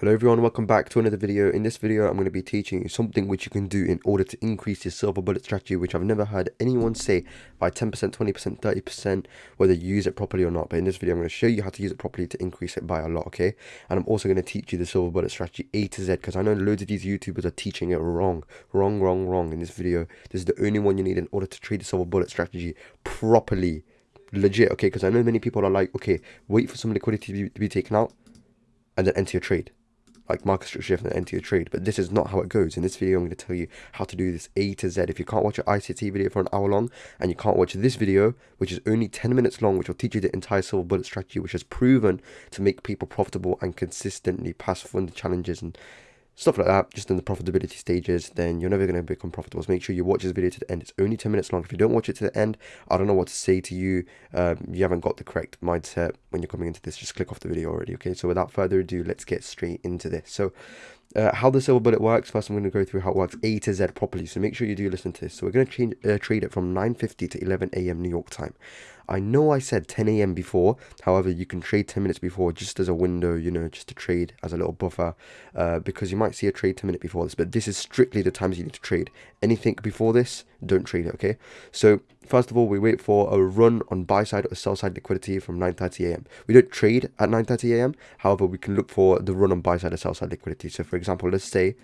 Hello everyone, welcome back to another video. In this video, I'm going to be teaching you something which you can do in order to increase your silver bullet strategy, which I've never heard anyone say by 10%, 20%, 30%, whether you use it properly or not. But in this video, I'm going to show you how to use it properly to increase it by a lot, okay? And I'm also going to teach you the silver bullet strategy A to Z, because I know loads of these YouTubers are teaching it wrong, wrong, wrong, wrong in this video. This is the only one you need in order to trade the silver bullet strategy properly. Legit, okay? Because I know many people are like, okay, wait for some liquidity to be, to be taken out and then enter your trade like market shift and enter your trade. But this is not how it goes. In this video, I'm going to tell you how to do this A to Z. If you can't watch an ICT video for an hour long and you can't watch this video, which is only 10 minutes long, which will teach you the entire silver bullet strategy, which has proven to make people profitable and consistently pass funded challenges and stuff like that, just in the profitability stages, then you're never going to become profitable. So make sure you watch this video to the end. It's only 10 minutes long. If you don't watch it to the end, I don't know what to say to you. Um, you haven't got the correct mindset when you're coming into this. Just click off the video already, okay? So without further ado, let's get straight into this. So uh, how the silver bullet works, first I'm going to go through how it works A to Z properly. So make sure you do listen to this. So we're going to change, uh, trade it from 9.50 to 11 a.m. New York time. I know I said 10 a.m. before, however, you can trade 10 minutes before just as a window, you know, just to trade as a little buffer, uh, because you might see a trade 10 minutes before this, but this is strictly the times you need to trade. Anything before this, don't trade it, okay? So, first of all, we wait for a run on buy side or sell side liquidity from 9.30 a.m. We don't trade at 9.30 a.m., however, we can look for the run on buy side or sell side liquidity. So, for example, let's say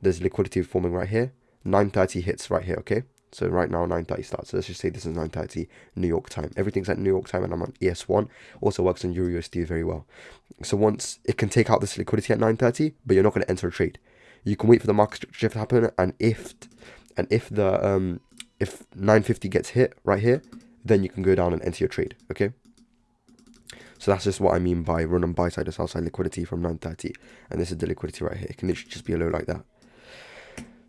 there's liquidity forming right here, 9.30 hits right here, okay? So right now 9.30 starts. So let's just say this is 9.30 New York time. Everything's at New York time and I'm on ES1. Also works on EURUSD very well. So once it can take out this liquidity at 9.30, but you're not going to enter a trade. You can wait for the market shift to happen and if and if the um if 950 gets hit right here, then you can go down and enter your trade. Okay. So that's just what I mean by run on buy side or sell side liquidity from 930. And this is the liquidity right here. It can literally just be a low like that.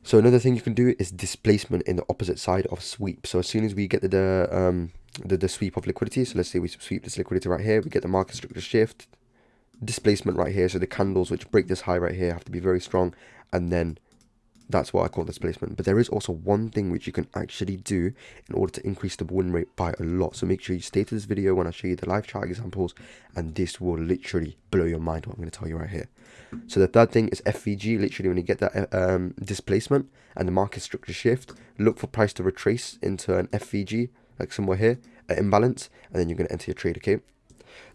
So another thing you can do is displacement in the opposite side of sweep. So as soon as we get the, the um the, the sweep of liquidity, so let's say we sweep this liquidity right here, we get the market structure shift, displacement right here. So the candles which break this high right here have to be very strong, and then that's what I call displacement. But there is also one thing which you can actually do in order to increase the win rate by a lot. So make sure you stay to this video when I show you the live chart examples, and this will literally blow your mind what I'm going to tell you right here. So the third thing is FVG. Literally, when you get that um, displacement and the market structure shift, look for price to retrace into an FVG, like somewhere here, an imbalance, and then you're going to enter your trade, okay?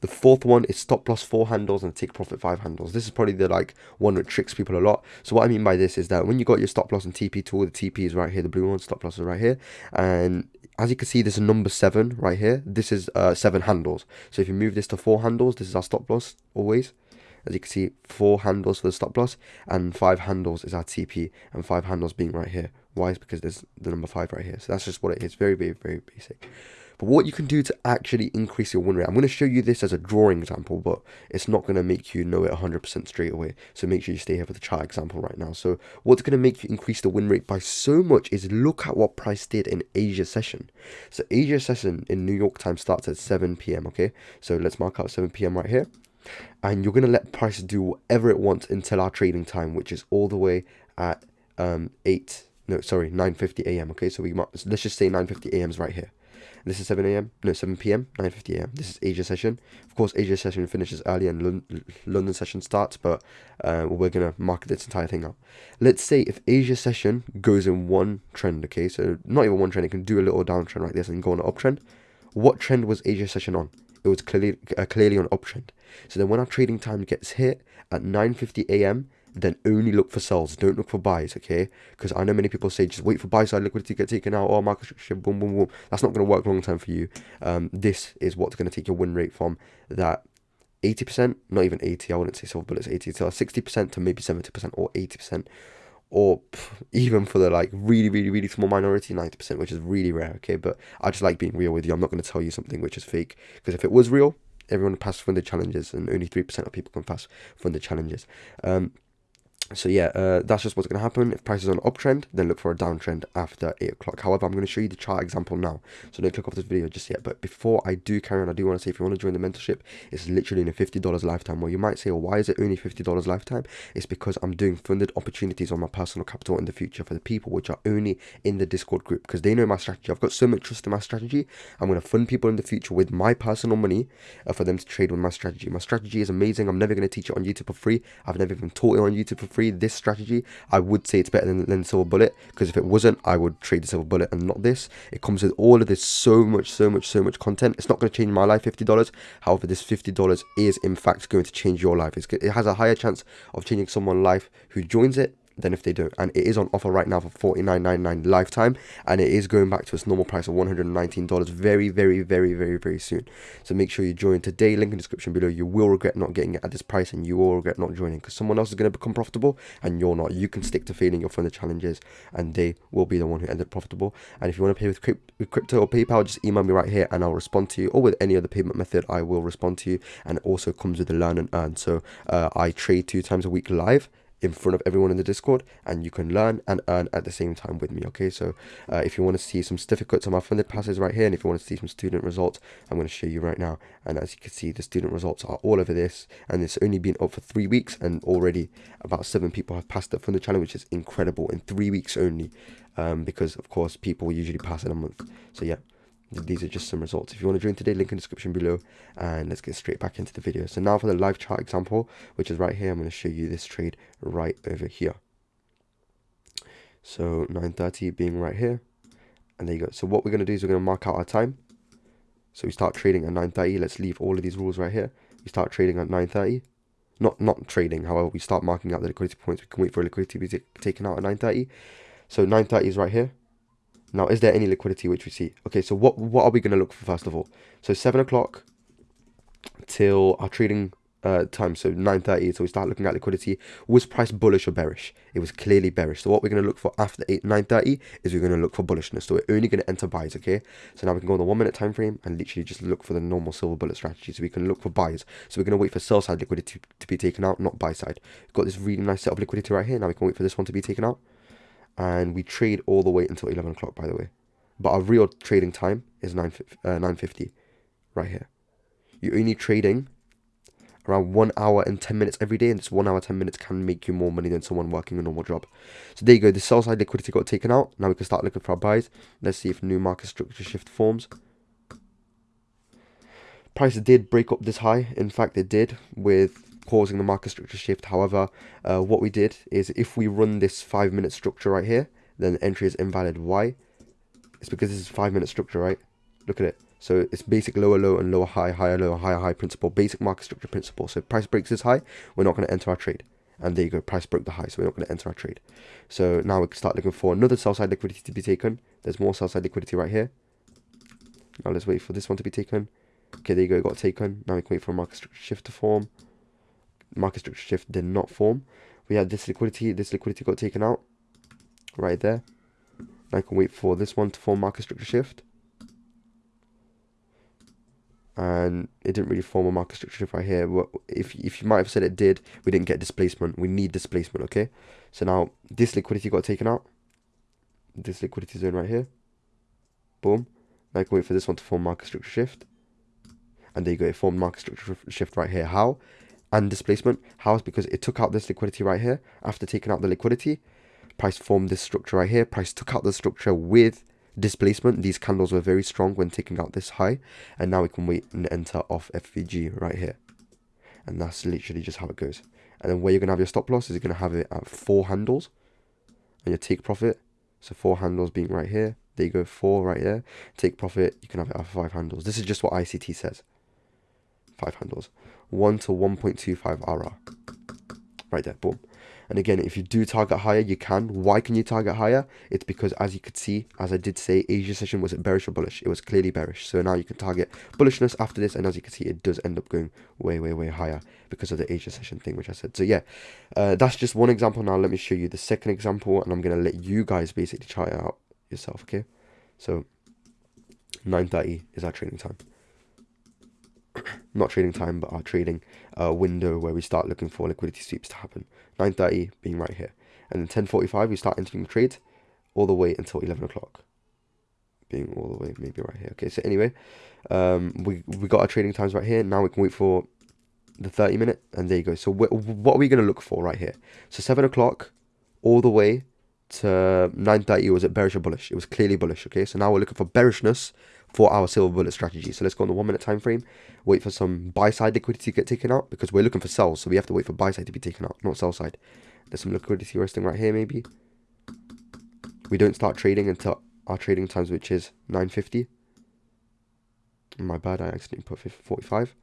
The fourth one is stop loss four handles and take profit five handles. This is probably the like one that tricks people a lot. So what I mean by this is that when you got your stop loss and TP tool, the TP is right here, the blue one, stop loss is right here. And as you can see, there's a number seven right here. This is uh, seven handles. So if you move this to four handles, this is our stop loss always. As you can see, four handles for the stop loss and five handles is our TP and five handles being right here. Why? Is because there's the number five right here. So that's just what it is. Very, very, very basic. But what you can do to actually increase your win rate, I'm going to show you this as a drawing example, but it's not going to make you know it 100% straight away. So make sure you stay here for the chart example right now. So what's going to make you increase the win rate by so much is look at what price did in Asia session. So Asia session in New York time starts at 7 p.m. Okay, so let's mark out 7 p.m. right here. And you're going to let price do whatever it wants until our trading time, which is all the way at um, 8, no, sorry, 9.50 a.m. Okay, so we mark, let's just say 9.50 a.m. is right here. This is 7 a.m. No, 7 p.m. 9:50 a.m. This is Asia session. Of course, Asia session finishes early and Lon London session starts, but uh, we're gonna mark this entire thing up. Let's say if Asia session goes in one trend, okay, so not even one trend, it can do a little downtrend like this and go on an uptrend. What trend was Asia session on? It was clearly uh, clearly on uptrend. So then when our trading time gets hit at 9:50 a.m then only look for sells. Don't look for buys, okay? Because I know many people say just wait for buy side liquidity to get taken out or market structure, boom, boom, boom. That's not going to work long term for you. Um, this is what's going to take your win rate from that 80%, not even 80, I wouldn't say silver bullets 80, so 60% to maybe 70% or 80%. Or even for the like really, really, really small minority, 90%, which is really rare, okay? But I just like being real with you. I'm not going to tell you something which is fake. Because if it was real, everyone passed from the challenges and only 3% of people can pass from the challenges. Um, so yeah, uh, that's just what's going to happen. If price is on uptrend, then look for a downtrend after 8 o'clock. However, I'm going to show you the chart example now. So don't click off this video just yet. But before I do carry on, I do want to say if you want to join the mentorship, it's literally in a $50 lifetime. Well, you might say, well, why is it only $50 lifetime? It's because I'm doing funded opportunities on my personal capital in the future for the people which are only in the Discord group because they know my strategy. I've got so much trust in my strategy. I'm going to fund people in the future with my personal money uh, for them to trade with my strategy. My strategy is amazing. I'm never going to teach it on YouTube for free. I've never even taught it on YouTube for free this strategy i would say it's better than, than silver bullet because if it wasn't i would trade the silver bullet and not this. It comes with all of this so much so much so much content. It's not going to change my life $50 however this $50 is in fact going to change your life. It's, it has a higher chance of changing someone's life who joins it than if they don't. And it is on offer right now for $49.99 lifetime, and it is going back to its normal price of $119 very, very, very, very, very soon. So make sure you join today. Link in description below. You will regret not getting it at this price, and you will regret not joining because someone else is going to become profitable, and you're not. You can stick to failing your funded challenges, and they will be the one who ended profitable. And if you want to pay with, crypto or PayPal, just email me right here, and I'll respond to you. Or with any other payment method, I will respond to you. And it also comes with the learn and earn. So uh, I trade two times a week live in front of everyone in the discord and you can learn and earn at the same time with me okay? So uh, if you want to see some certificates on my funded passes right here and if you want to see some student results i'm going to show you right now. And as you can see the student results are all over this and it's only been up for three weeks and already about seven people have passed it from the channel which is incredible in three weeks only um, because of course people usually pass in a month. So yeah these are just some results. If you want to join today link in the description below and let's get straight back into the video. So now for the live chart example which is right here i'm going to show you this trade right over here. So 930 being right here and there you go. So what we're going to do is we're going to mark out our time. So we start trading at 930 let's leave all of these rules right here. We start trading at 930 not not trading however we start marking out the liquidity points. We can wait for liquidity to be taken out at 930 so 930 is right here now, is there any liquidity which we see? Okay, so what what are we going to look for first of all? So 7 o'clock till our trading uh, time, so 9.30, so we start looking at liquidity. Was price bullish or bearish? It was clearly bearish. So what we're going to look for after 8, 9.30 is we're going to look for bullishness. So we're only going to enter buys, okay? So now we can go on the one minute time frame and literally just look for the normal silver bullet strategy. So we can look for buys. So we're going to wait for sell side liquidity to, to be taken out, not buy side. We've got this really nice set of liquidity right here. Now we can wait for this one to be taken out and we trade all the way until 11 o'clock by the way. But our real trading time is 9 uh, 950 right here. You're only trading around 1 hour and 10 minutes every day and this 1 hour 10 minutes can make you more money than someone working a normal job. So there you go the sell side liquidity got taken out. Now we can start looking for our buys. Let's see if new market structure shift forms. Price did break up this high. In fact it did with causing the market structure shift. However, uh, what we did is if we run this five minute structure right here, then the entry is invalid. Why? It's because this is five minute structure, right? Look at it. So it's basic lower low and lower high, higher low, higher high principle, basic market structure principle. So price breaks this high, we're not going to enter our trade. And there you go, price broke the high, so we're not going to enter our trade. So now we can start looking for another sell side liquidity to be taken. There's more sell side liquidity right here. Now let's wait for this one to be taken. Okay, there you go, got taken. Now we can wait for a market structure shift to form market structure shift did not form. We had this liquidity, this liquidity got taken out right there. I can wait for this one to form market structure shift. And it didn't really form a market structure shift right here. If, if you might have said it did, we didn't get displacement. We need displacement, okay? So now this liquidity got taken out. This liquidity zone right here. Boom. Now I can wait for this one to form market structure shift. And there you go, it formed market structure shift right here. How? And displacement. How? Is because it took out this liquidity right here. After taking out the liquidity, price formed this structure right here. Price took out the structure with displacement. These candles were very strong when taking out this high. And now we can wait and enter off FVG right here. And that's literally just how it goes. And then where you're going to have your stop loss is you're going to have it at four handles. And your take profit. So four handles being right here. There you go, four right there. Take profit, you can have it at five handles. This is just what ICT says. Five handles. 1 to 1.25 RR. Right there, boom. And again, if you do target higher, you can. Why can you target higher? It's because, as you could see, as I did say, Asia session was bearish or bullish? It was clearly bearish. So now you can target bullishness after this. And as you can see, it does end up going way, way, way higher because of the Asia session thing, which I said. So yeah, uh, that's just one example. Now let me show you the second example. And I'm going to let you guys basically try it out yourself, okay? So 9.30 is our training time. Not trading time, but our trading uh, window where we start looking for liquidity sweeps to happen. 9.30 being right here. And then 10.45, we start entering the trade all the way until 11 o'clock. Being all the way maybe right here. Okay, so anyway, um, we, we got our trading times right here. Now we can wait for the 30 minute and there you go. So what are we going to look for right here? So 7 o'clock all the way to 9.30 was it bearish or bullish? It was clearly bullish, okay? So now we're looking for bearishness for our silver bullet strategy. So let's go on the one minute time frame, wait for some buy side liquidity to get taken out because we're looking for sells. So we have to wait for buy side to be taken out, not sell side. There's some liquidity resting right here maybe. We don't start trading until our trading times, which is 9.50. My bad, I accidentally put 45.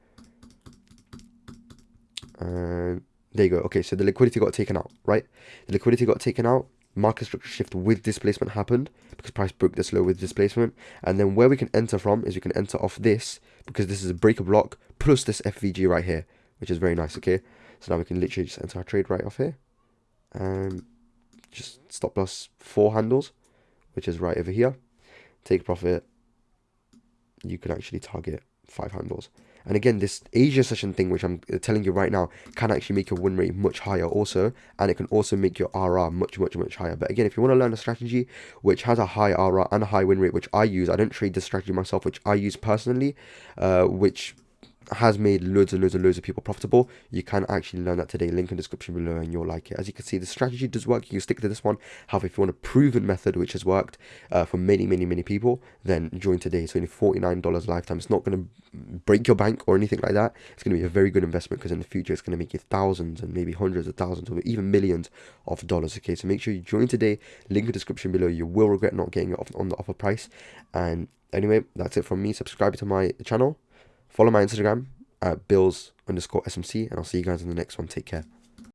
And there you go. Okay, so the liquidity got taken out, right? The liquidity got taken out market structure shift with displacement happened because price broke this low with displacement. And then where we can enter from is we can enter off this because this is a breaker block plus this FVG right here, which is very nice, okay? So now we can literally just enter our trade right off here and just stop loss four handles, which is right over here. Take profit. You can actually target five handles. And again, this Asia session thing, which I'm telling you right now, can actually make your win rate much higher also. And it can also make your RR much, much, much higher. But again, if you want to learn a strategy which has a high RR and a high win rate, which I use, I don't trade this strategy myself, which I use personally, uh, which has made loads and loads and loads of people profitable. You can actually learn that today. Link in description below and you'll like it. As you can see, the strategy does work. You can stick to this one. However, if you want a proven method which has worked uh, for many, many, many people, then join today. It's only $49 lifetime. It's not going to break your bank or anything like that. It's going to be a very good investment because in the future, it's going to make you thousands and maybe hundreds of thousands or even millions of dollars. Okay, so make sure you join today. Link in description below. You will regret not getting it on the offer price. And anyway, that's it from me. Subscribe to my channel. Follow my Instagram at bills underscore smc and i'll see you guys in the next one. Take care